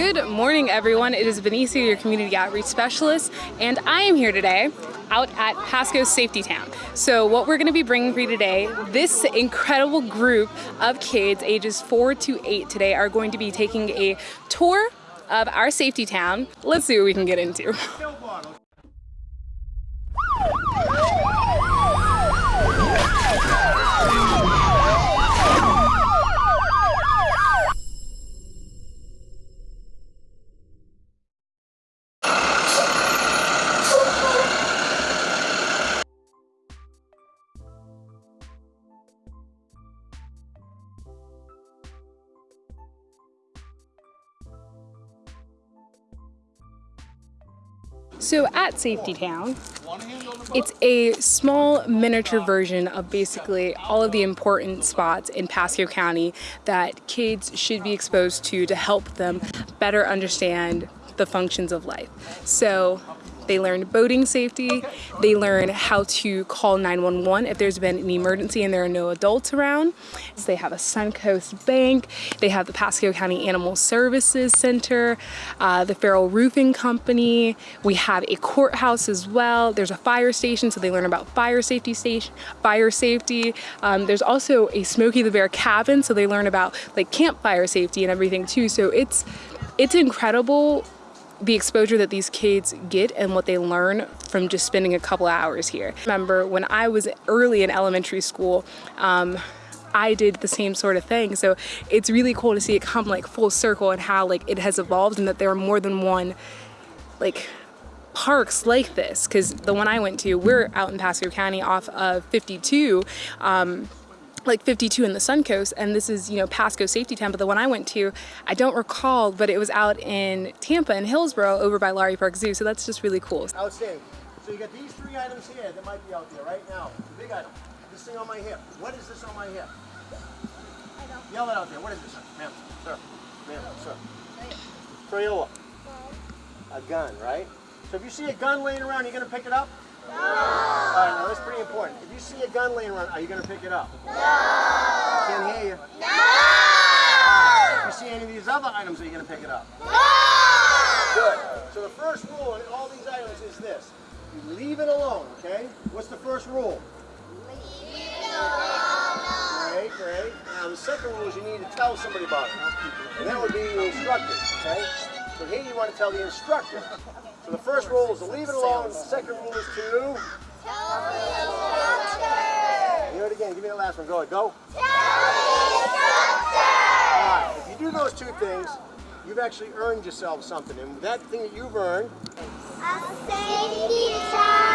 Good morning, everyone. It is Benicia, your community outreach specialist, and I am here today out at Pasco Safety Town. So what we're gonna be bringing for you today, this incredible group of kids ages four to eight today are going to be taking a tour of our safety town. Let's see what we can get into. So at Safety Town, it's a small miniature version of basically all of the important spots in Pasco County that kids should be exposed to to help them better understand the functions of life. So they learn boating safety. They learn how to call 911 if there's been an emergency and there are no adults around. So they have a Suncoast Bank. They have the Pasco County Animal Services Center, uh, the Farrell Roofing Company. We have a courthouse as well. There's a fire station, so they learn about fire safety station, fire safety. Um, there's also a Smokey the Bear cabin, so they learn about like campfire safety and everything too. So it's it's incredible the exposure that these kids get and what they learn from just spending a couple hours here. Remember when I was early in elementary school, um, I did the same sort of thing. So it's really cool to see it come like full circle and how like it has evolved and that there are more than one like parks like this because the one I went to, we're out in Pasco County off of 52. Um, like 52 in the Suncoast, and this is, you know, Pasco Safety Town, but the one I went to, I don't recall, but it was out in Tampa in Hillsborough over by Lowry Park Zoo, so that's just really cool. Outstanding. So you got these three items here that might be out there right now. The big item. This thing on my hip. What is this on my hip? Yell it out there. What is this? Ma'am, sir. Ma'am, sir. Crayola. A gun, right? So if you see a gun laying around, you're going to pick it up? No. All right, now that's pretty important. If you see a gun laying around, are you going to pick it up? No. I can't hear you. No. If you see any of these other items, are you going to pick it up? No. Good. So the first rule in all these items is this. You leave it alone, okay? What's the first rule? Leave it alone. Great, great. Now the second rule is you need to tell somebody about it. And that would be the instructor, okay? So here you want to tell the instructor. So the first rule is to leave it alone. The second rule is to... Tell. Hear it again. Give me the last one. Go ahead. Go. Tell the instructor. All right. If you do those two things, you've actually earned yourself something. And that thing that you've earned... A safety badge.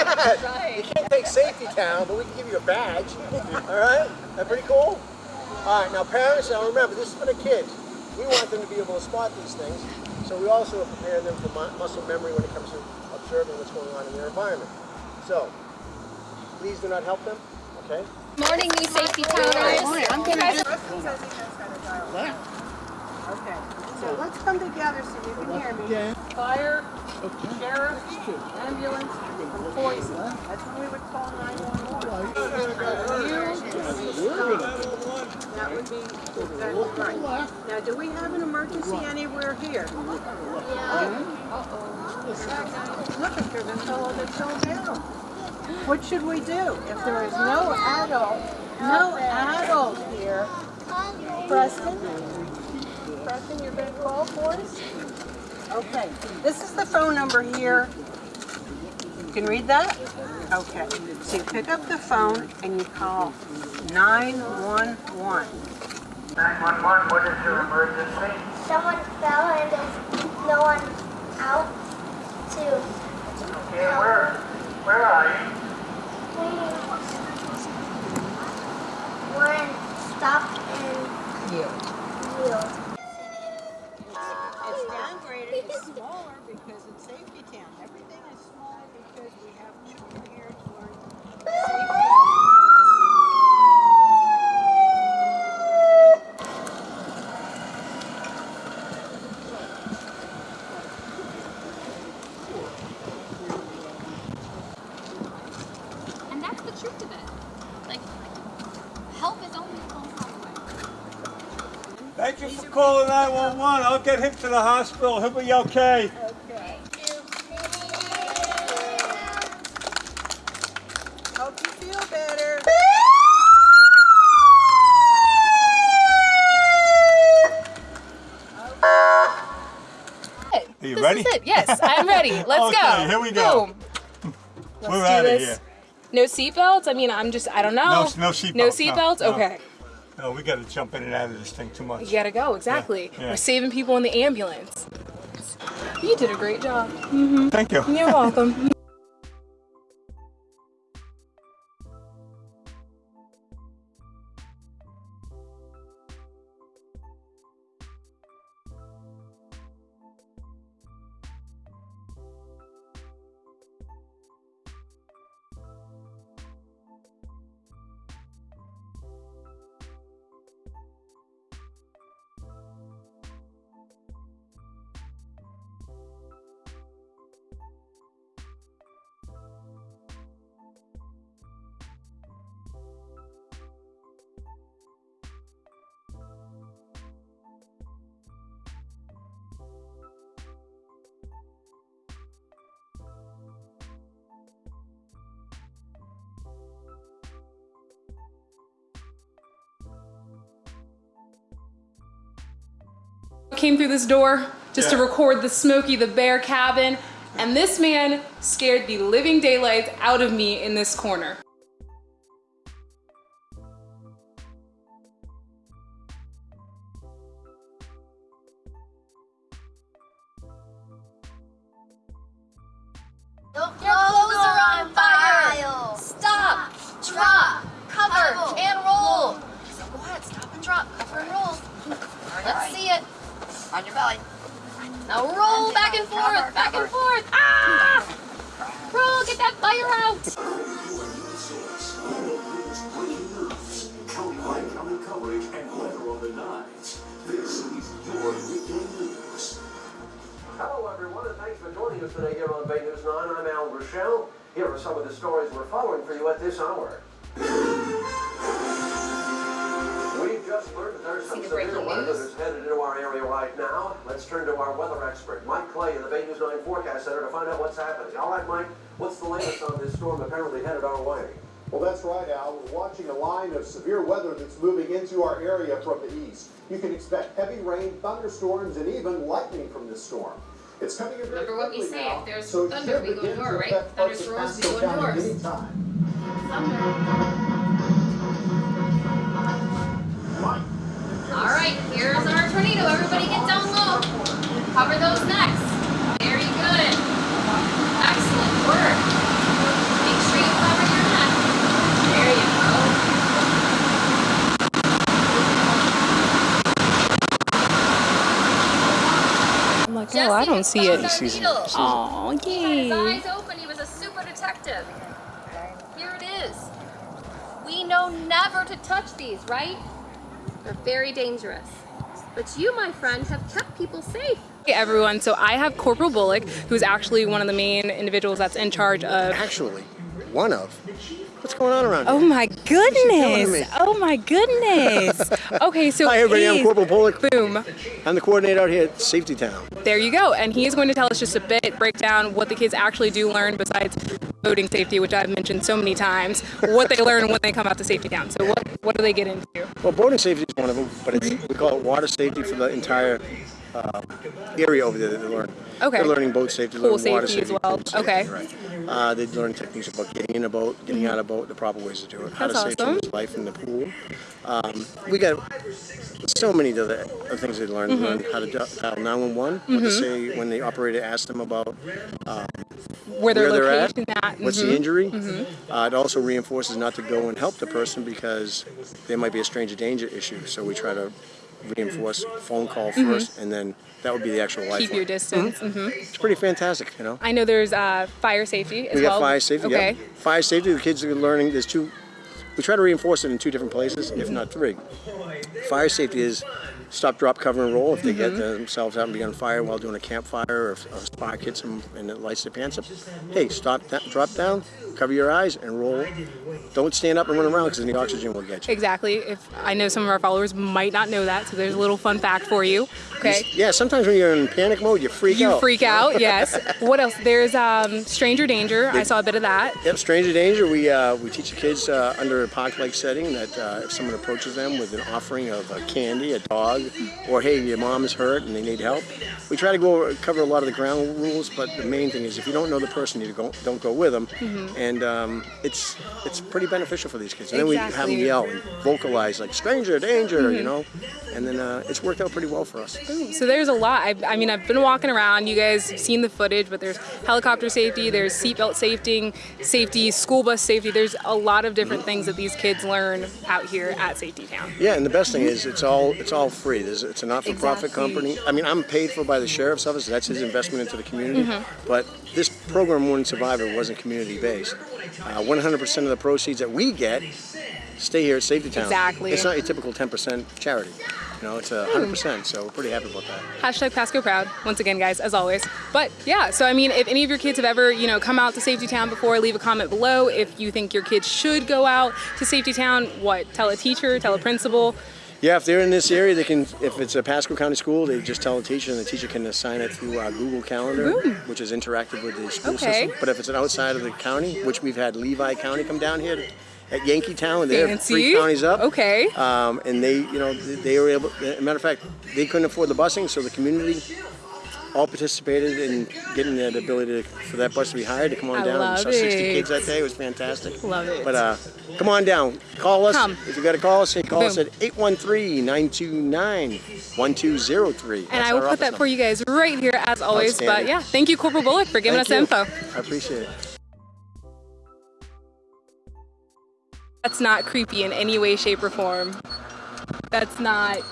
you can't take Safety Town, but we can give you a badge. All right? That pretty cool? All right. Now, parents, now remember, this is for the kids. We want them to be able to spot these things. So we also prepare them for muscle memory when it comes to observing what's going on in their environment. So, please do not help them, okay? Morning, new safety towners. I'm going to Okay, so let's come together so you can hear me. Fire, sheriff, ambulance. That's when we would call 911. That would be. Now, do we have an emergency anywhere here? Yeah. Uh-oh. Look, fellow that fell down. What should we do? If there is no adult, no adult here, Preston, Preston, you're going to call for us? Okay, this is the phone number here. You can read that? Okay, so you pick up the phone and you call 911. 911, what is your emergency? Someone fell and there's no one out to Okay, where, where are you? We were in stop and yield. It's downgraded, it's smaller because it's safety town. Everything is smaller because we have children here to learn safety. And that's the truth of it. Like, help is only one call away. Thank you for call 911. I'll get him to the hospital. He'll be okay. Hope you feel better. Are you this ready? is it. Yes, I'm ready. Let's go. Okay, here we go. Boom. We're do out of this. here. No seatbelts. I mean, I'm just. I don't know. No, no seatbelts. No no, seatbelts. no. Okay. No, we got to jump in and out of this thing too much. You gotta go. Exactly. yeah. We're saving people in the ambulance. You did a great job. Mm-hmm. Thank you. You're welcome. Came through this door just to record the Smokey the Bear cabin, and this man scared the living daylights out of me in this corner. On your belly. Now roll back and forth. Back and forth. Ah! Roll. Get that fire out. Countywide county coverage and weather on the nines. This is your weekend news. Hello, everyone, and thanks for joining us today here on Bay News 9. I'm Al Ruechel. Here are some of the stories we're following for you at this hour. We've just learned that there's some severe breaking weather news? that's headed into our area right now. Let's turn to our weather expert, Mike Clay, in the Bay News 9 Forecast Center to find out what's happening. All right, Mike, what's the latest on this storm apparently headed our way? Well, that's right, Al. We're watching a line of severe weather that's moving into our area from the east. You can expect heavy rain, thunderstorms, and even lightning from this storm. It's coming in very Remember what we say, now, if there's so it thunder, we go begin to north, right? affect parts of Thunderstorms, we Pasco go north. anytime. Don't see it. Jesse found our. Oh, He had his eyes open. He was a super detective. Here it is. We know never to touch these, right? They're very dangerous. But you, my friend, have kept people safe. Hey everyone, so I have Corporal Bullock, who's actually one of the main individuals that's in charge of. Actually, one of. What's going on around oh here? Oh my goodness! Oh my goodness! Okay, so Hi, everybody. I'm Corporal Bullock. Boom. I'm the coordinator out here at Safety Town. There you go. And he's going to tell us just a bit, break down what the kids actually do learn besides boating safety, which I've mentioned so many times, what they learn when they come out to Safety Town. So what, what do they get into? Well, boating safety is one of them, but it's, we call it water safety for the entire uh, area over there that they learn. Okay. They're learning boat safety, Pool learning water safety as well. safety, Okay. Right. Uh, they learn techniques about getting in a boat, getting out of a boat, the proper ways to do it, how That's to save awesome. someone's life in the pool. Um, we got so many other things they learn. Mm-hmm. They learn how to dial 911, what to say when the operator asks them about um, Where their where they're at, at? what's the injury. Uh, it also reinforces not to go and help the person because there might be a stranger danger issue. So we try to reinforce phone call 1st and then that would be the actual life. Mm-hmm. Keep your distance. hmm It's pretty fantastic, you know. I know there's uh, fire safety as we well. got fire safety. Okay. Yeah. Fire safety. The kids are learning. There's two. We try to reinforce it in two different places, if not three. Fire safety is stop, drop, cover, and roll. If they Mm-hmm. get themselves out and be on fire while doing a campfire, or if a spark hits them and it lights their pants up, hey, stop, that, drop down, cover your eyes and roll. Don't stand up and run around because the oxygen will get you. Exactly. If I know some of our followers might not know that, so there's a little fun fact for you. Okay. Yeah, sometimes when you're in panic mode, you freak You out. You freak out, yes. What else? There's um, Stranger Danger. I saw a bit of that. Yep, stranger danger. We uh, we teach the kids uh, under a park-like setting that uh, if someone approaches them with an offering of uh, candy, a dog, or hey, your mom is hurt and they need help, we try to go over, cover a lot of the ground rules. But the main thing is if you don't know the person, you go, don't go with them, and um, it's it's pretty beneficial for these kids. And then we have them yell and vocalize like stranger danger, you know, and then uh, it's worked out pretty well for us. So there's a lot. I, I mean, I've been walking around. You guys have seen the footage, but there's helicopter safety, there's seatbelt safety, safety, school bus safety. There's a lot of different things that these kids learn out here at Safety Town. Yeah, and the best thing is it's all it's all free. There's, it's a not-for-profit Exactly. company. I mean, I'm paid for by the sheriff's office. That's his investment into the community. Mm-hmm. But this program wouldn't survive if it wasn't community-based. Uh, 100% of the proceeds that we get stay here at Safety Town. Exactly. It's not your typical 10% charity. You know, it's a 100%. So we're pretty happy about that. Hashtag Pasco Proud, once again, guys, as always. But yeah, so I mean, if any of your kids have ever, you know, come out to Safety Town before, leave a comment below. If you think your kids should go out to Safety Town, what? Tell a teacher, tell a principal. Yeah, if they're in this area, they can. If it's a Pasco County school, they just tell the teacher, and the teacher can assign it through uh, Google Calendar, which is interactive with the school Okay. system. But if it's an outside of the county, which we've had Levy County come down here to, at Yankeetown, and they're three Fancy. counties up. Okay. Um, and they, you know, they they were able. As a matter of fact, they couldn't afford the busing, so the community all participated in getting that ability to, for that bus to be hired to come on I down. love we saw 60 it. kids that day. It was fantastic. Love it. But uh, come on down. Call us. Come. If you got to call us, call us at 813-929-1203. And I will put that for you guys right here as always. But yeah, thank you, Corporal Bullock, for giving Thank us you. info. I appreciate it. That's not creepy in any way, shape, or form. That's not.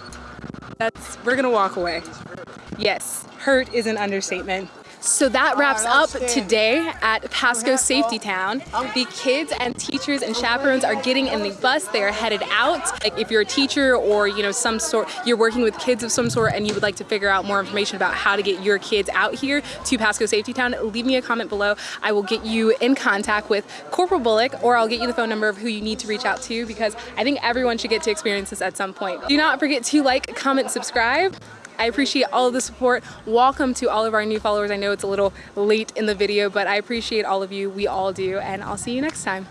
That's. We're gonna walk away. Yes, hurt is an understatement. So that wraps up today at Pasco Safety Town. The kids and teachers and chaperones are getting in the bus. They are headed out. Like if you're a teacher or you know some sort, you're working with kids of some sort, and you would like to figure out more information about how to get your kids out here to Pasco Safety Town, leave me a comment below. I will get you in contact with Corporal Bullock, or I'll get you the phone number of who you need to reach out to because I think everyone should get to experience this at some point. Do not forget to like, comment, subscribe. I appreciate all of the support. Welcome to all of our new followers. I know it's a little late in the video, but I appreciate all of you. We all do, and I'll see you next time.